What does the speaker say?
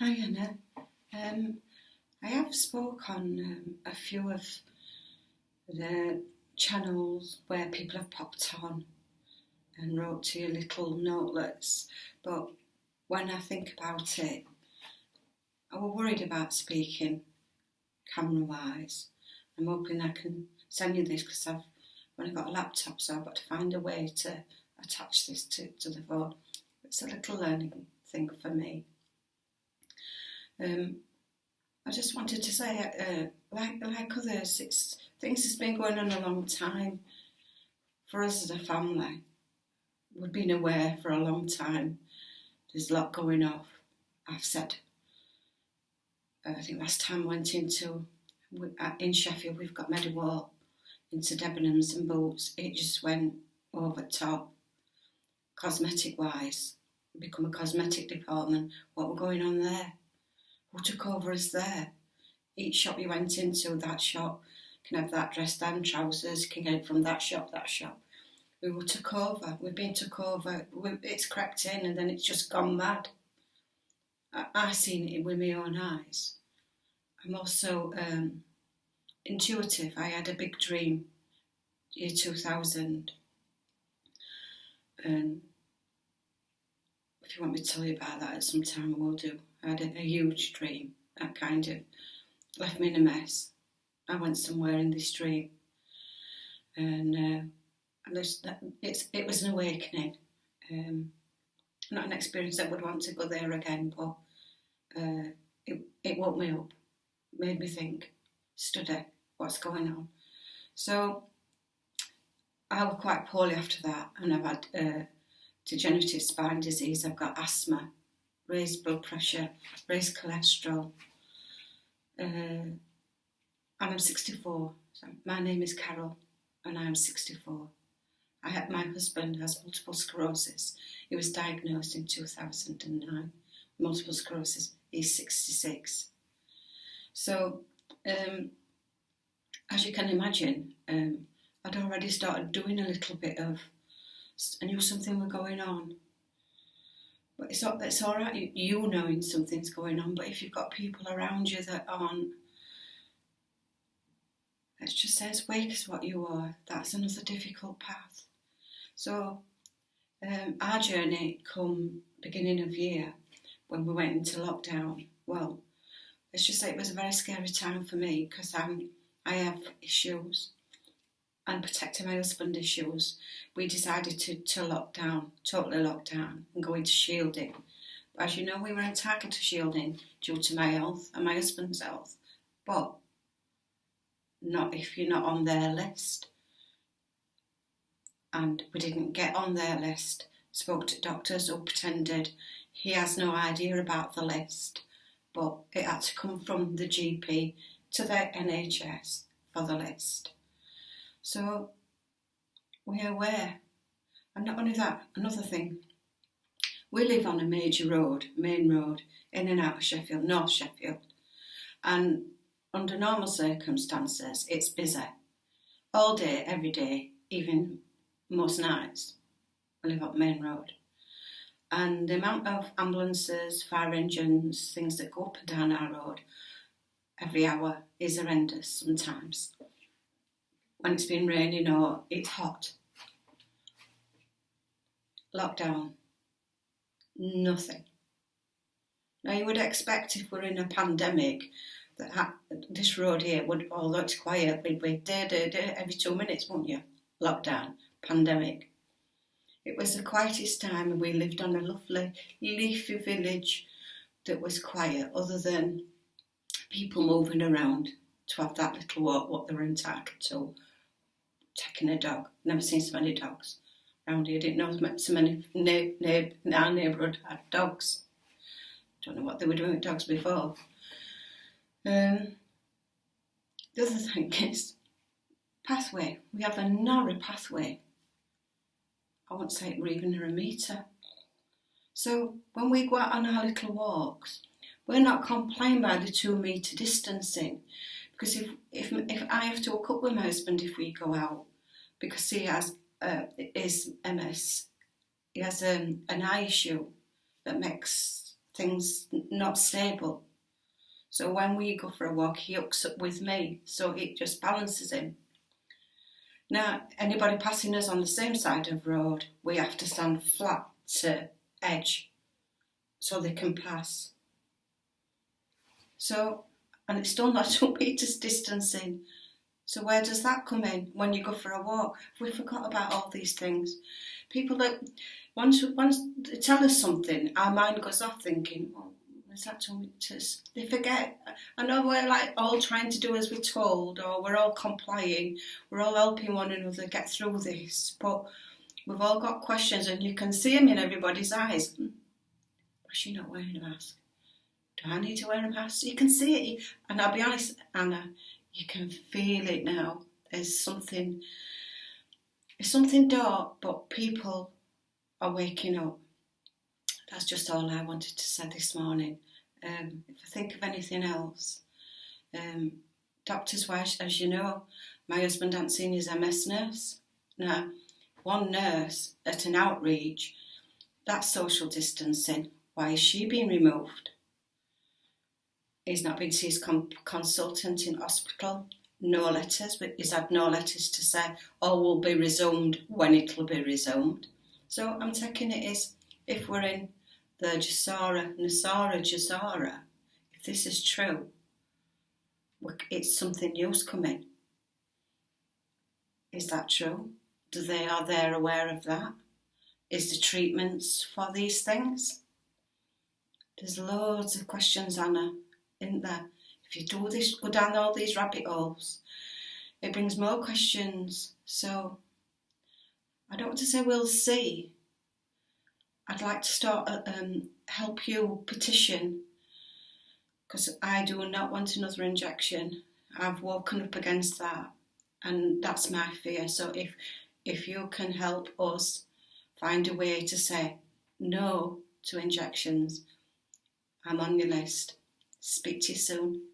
Hi Anna. Um, I have spoke on um, a few of the channels where people have popped on and wrote to your little notelets, but when I think about it, I was worried about speaking camera wise. I'm hoping I can send you this because I've when I've got a laptop, so I've got to find a way to attach this to, to the phone. It's a little learning thing for me. Um, I just wanted to say, uh, like like others, it's things has been going on a long time. For us as a family, we've been aware for a long time. There's a lot going off. I've said. Uh, I think last time went into uh, in Sheffield, we've got Meadowhall into Debenhams and Boots. It just went over top, cosmetic wise. Become a cosmetic department. What were going on there? Who took over is there. Each shop you went into, that shop can have that dress down, trousers, can get it from that shop, that shop. We were took over, we've been took over, it's crept in and then it's just gone mad. I, I've seen it with my own eyes. I'm also um, intuitive. I had a big dream, year 2000. And if you want me to tell you about that at some time, I will do. I had a, a huge dream that kind of left me in a mess. I went somewhere in this dream, and uh, and it's it was an awakening. Um, not an experience that would want to go there again, but uh, it it woke me up, made me think, study what's going on. So I was quite poorly after that, and I've had uh, degenerative spine disease. I've got asthma raised blood pressure, raised cholesterol. Uh, and I'm 64. So my name is Carol and I'm 64. I had, my husband has multiple sclerosis. He was diagnosed in 2009. Multiple sclerosis. He's 66. So, um, as you can imagine, um, I'd already started doing a little bit of, I knew something was going on. But it's, it's all right, you, knowing something's going on, but if you've got people around you that aren't, let's just say as weak as what you are, that's another difficult path. So um, our journey come beginning of year when we went into lockdown, well, let's just say it was a very scary time for me because I'm, I have issues and protecting my husband issues, we decided to, to lock down, totally lock down and go into shielding. But as you know, we were entitled to shielding due to my health and my husband's health, but not if you're not on their list. And we didn't get on their list, spoke to doctors who pretended he has no idea about the list, but it had to come from the GP to the NHS for the list. So we're aware. And not only that, another thing. We live on a major road, main road, in and out of Sheffield, North Sheffield. And under normal circumstances, it's busy. All day, every day, even most nights. We live up main road. And the amount of ambulances, fire engines, things that go up and down our road every hour is horrendous sometimes when it's been raining or it's hot. Lockdown. Nothing. Now you would expect if we're in a pandemic that this road here would, although it's quiet, we'd be day, every two minutes, wouldn't you? Lockdown, pandemic. It was the quietest time and we lived on a lovely leafy village that was quiet other than people moving around to have that little walk what they were entitled to taking a dog. Never seen so many dogs around here. Didn't know so many in our neighbourhood had dogs. Don't know what they were doing with dogs before. Um, the other thing is pathway. We have a narrow pathway. I won't say we're even a metre. So when we go out on our little walks, we're not complying by the two metre distancing. Because if, if, if I have to walk up with my husband if we go out, because he has uh, is MS, he has um, an eye issue that makes things not stable. So when we go for a walk, he hooks up with me, so it just balances him. Now, anybody passing us on the same side of road, we have to stand flat to edge so they can pass. So, and it's still not two metres distancing. So where does that come in when you go for a walk? We forgot about all these things. People that once once they tell us something, our mind goes off thinking, well, is that two meters? They forget. I know we're like all trying to do as we're told, or we're all complying, we're all helping one another get through this, but we've all got questions, and you can see them in everybody's eyes. Hmm, why is she not wearing a mask? Do I need to wear a mask? You can see it, and I'll be honest, Anna, you can feel it now. There's something, it's something dark, but people are waking up. That's just all I wanted to say this morning. Um, if I think of anything else, um, doctors as you know, my husband hasn't seen his MS nurse. Now, one nurse at an outreach, that's social distancing. Why is she being removed? He's not been to his consultant in hospital. No letters, but he's had no letters to say, oh, all will be resumed when it'll be resumed. So I'm taking it as if we're in the GESARA, NESARA, GESARA, if this is true, it's something new's coming. Is that true? Do they are they aware of that? Is the treatments for these things? There's loads of questions, Anna, isn't there? If you do this, go down all these rabbit holes, it brings more questions. So I don't want to say we'll see. I'd like to start uh, um, help you petition because I do not want another injection. I've woken up against that, and that's my fear. So if if you can help us find a way to say no to injections, I'm on your list. Speak to you soon.